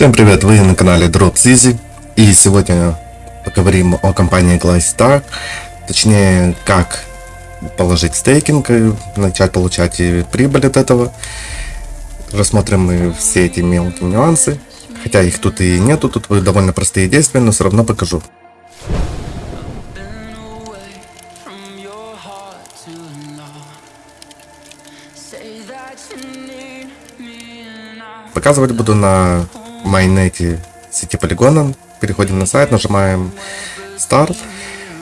Всем привет, вы на канале Drops Easy и сегодня поговорим о компании Glystar, точнее как положить стейкинг и начать получать прибыль от этого. Рассмотрим мы все эти мелкие нюансы, хотя их тут и нету, тут довольно простые действия, но все равно покажу. Показывать буду на майонете сети полигона. Переходим на сайт, нажимаем Start.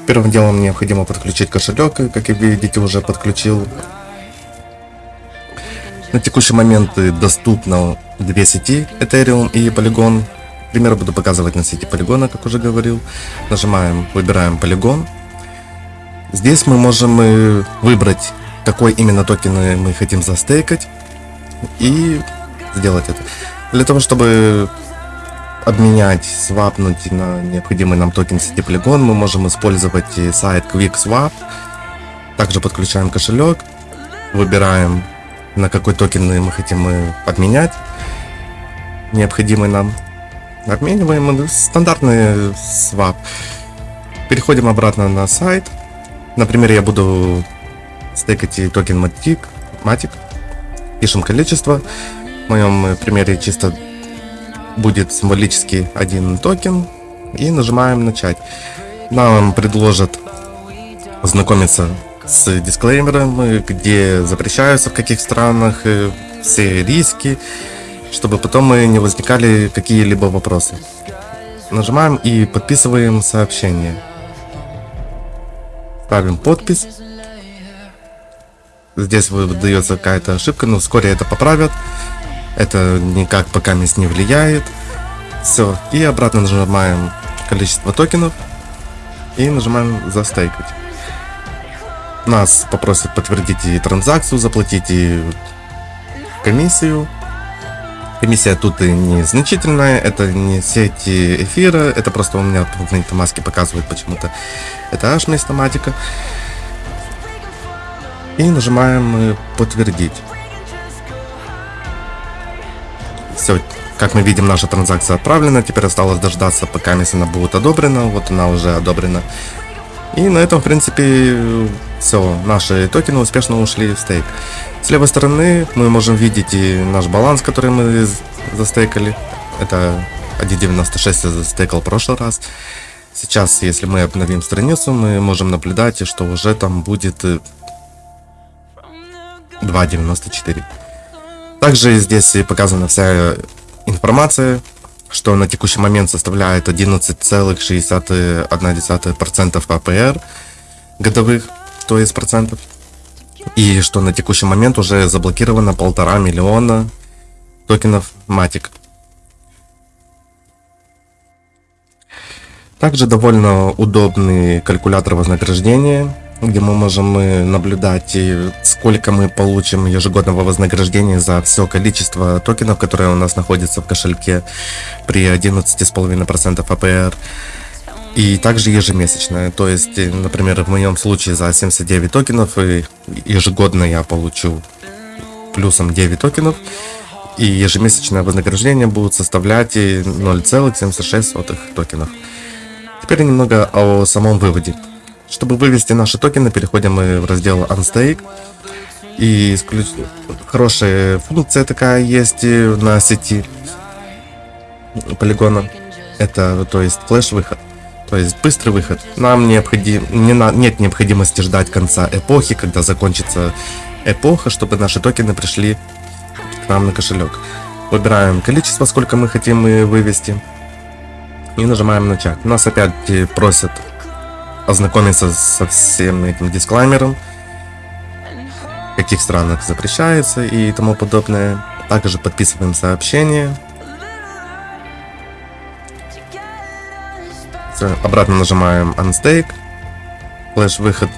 Первым делом необходимо подключить кошелек, как вы видите, уже подключил. На текущий момент доступно две сети, Ethereum и Polygon. Пример буду показывать на сети полигона, как уже говорил. Нажимаем, выбираем полигон. Здесь мы можем э, выбрать, какой именно токен мы хотим застейкать. И сделать это. Для того, чтобы обменять, свапнуть на необходимый нам токен сети Polygon, мы можем использовать сайт QuickSwap. Также подключаем кошелек, выбираем, на какой токен мы хотим обменять, необходимый нам. Обмениваем стандартный свап. Переходим обратно на сайт. Например, я буду стейкать токен Matic. Matic. Пишем количество. В моем э, примере чисто будет символически один токен. И нажимаем начать. Нам предложат ознакомиться с дисклеймером, где запрещаются в каких странах, э, все риски, чтобы потом мы не возникали какие-либо вопросы. Нажимаем и подписываем сообщение. Ставим подпись. Здесь выдается какая-то ошибка, но вскоре это поправят. Это никак пока не влияет. Все. И обратно нажимаем количество токенов. И нажимаем застейкать. Нас попросят подтвердить и транзакцию, заплатить и комиссию. Комиссия тут и незначительная, это не сети эфира, это просто у меня в MetaMask показывает почему-то. Это аж вместо матика. И нажимаем подтвердить. Все, как мы видим, наша транзакция отправлена. Теперь осталось дождаться, пока она будет одобрена. Вот она уже одобрена. И на этом, в принципе, все. Наши токены успешно ушли в стейк. С левой стороны мы можем видеть и наш баланс, который мы застейкали. Это 1.96 я застейкал в прошлый раз. Сейчас, если мы обновим страницу, мы можем наблюдать, что уже там будет 2.94. Также здесь показана вся информация, что на текущий момент составляет 11,61% АПР годовых, то есть процентов. И что на текущий момент уже заблокировано полтора миллиона токенов Matic. Также довольно удобный калькулятор вознаграждения где мы можем наблюдать, сколько мы получим ежегодного вознаграждения за все количество токенов, которые у нас находятся в кошельке при 11,5% АПР. И также ежемесячное. То есть, например, в моем случае за 79 токенов ежегодно я получу плюсом 9 токенов. И ежемесячное вознаграждение будет составлять 0,76 токенов. Теперь немного о самом выводе. Чтобы вывести наши токены, переходим мы в раздел Unstake. И исключ... хорошая функция такая есть на сети полигона. Это, то есть, флеш-выход. То есть, быстрый выход. Нам необходим... не на... нет необходимости ждать конца эпохи, когда закончится эпоха, чтобы наши токены пришли к нам на кошелек. Выбираем количество, сколько мы хотим вывести. И нажимаем начать. Нас опять просят ознакомиться со всем этим дисклаймером, в каких странах запрещается и тому подобное. Также подписываем сообщение. Обратно нажимаем Unstake. Флеш выход,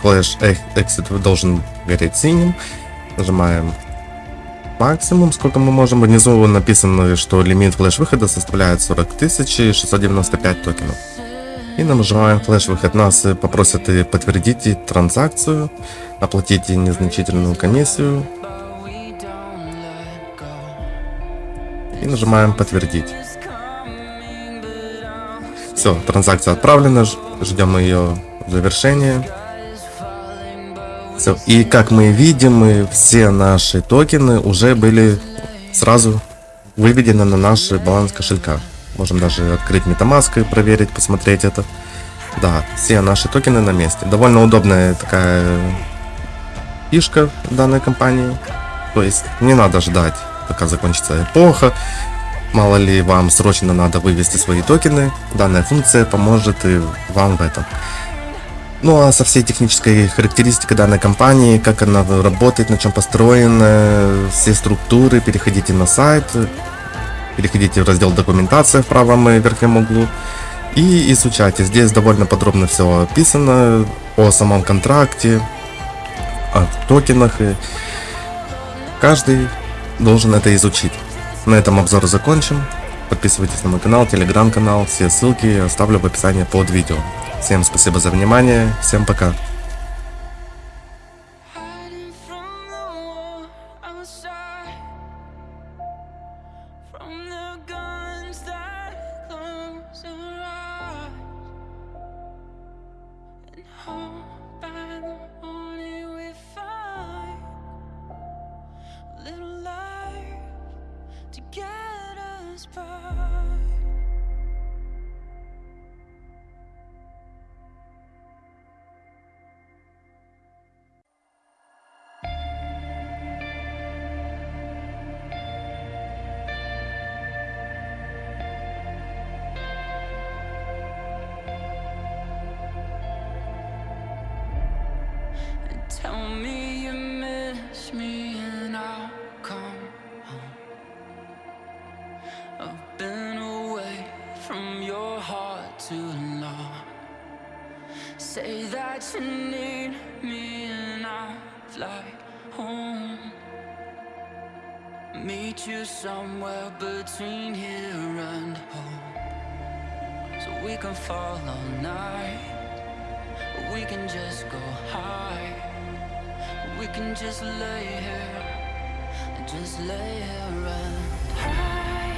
флеш exit должен гореть синим. Нажимаем максимум, сколько мы можем. Внизу написано, что лимит флеш выхода составляет 40 695 токенов. И нажимаем флеш-выход. Нас попросят подтвердить транзакцию, оплатить незначительную комиссию. И нажимаем подтвердить. Все, транзакция отправлена, ждем ее завершения. Все, и как мы видим, все наши токены уже были сразу выведены на наш баланс кошелька. Можем даже открыть MetaMask и проверить, посмотреть это. Да, все наши токены на месте. Довольно удобная такая фишка данной компании. То есть не надо ждать, пока закончится эпоха. Мало ли вам срочно надо вывести свои токены. Данная функция поможет и вам в этом. Ну а со всей технической характеристикой данной компании, как она работает, на чем построена, все структуры, переходите на сайт, переходите в раздел документация в правом верхнем углу и изучайте. Здесь довольно подробно все описано о самом контракте, о токенах. И каждый должен это изучить. На этом обзор закончим. Подписывайтесь на мой канал, телеграм-канал. Все ссылки оставлю в описании под видео. Всем спасибо за внимание. Всем пока. To get us by. Meet you somewhere between here and home. So we can fall all night. We can just go high. We can just lay here, just lay here and hide.